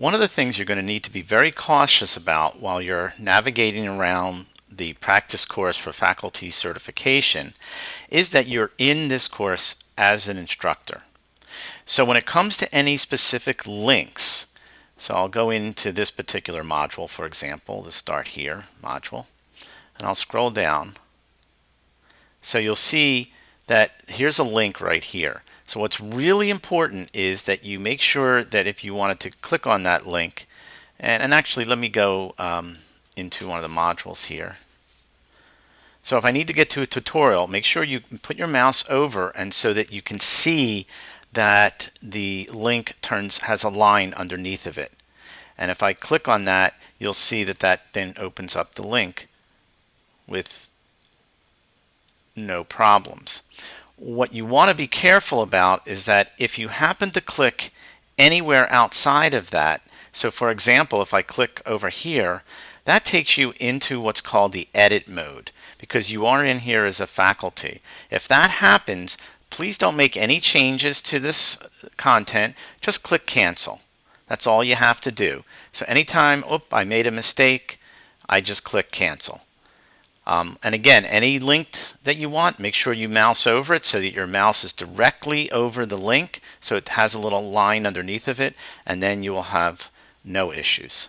One of the things you're going to need to be very cautious about while you're navigating around the practice course for faculty certification is that you're in this course as an instructor. So when it comes to any specific links, so I'll go into this particular module, for example, the Start Here module, and I'll scroll down. So you'll see that here's a link right here. So what's really important is that you make sure that if you wanted to click on that link, and, and actually let me go um, into one of the modules here. So if I need to get to a tutorial, make sure you put your mouse over and so that you can see that the link turns has a line underneath of it. And if I click on that, you'll see that that then opens up the link with no problems. What you want to be careful about is that if you happen to click anywhere outside of that, so for example, if I click over here, that takes you into what's called the edit mode because you are in here as a faculty. If that happens, please don't make any changes to this content. Just click cancel. That's all you have to do. So anytime, oop, I made a mistake, I just click cancel. Um, and again, any link that you want, make sure you mouse over it so that your mouse is directly over the link so it has a little line underneath of it and then you will have no issues.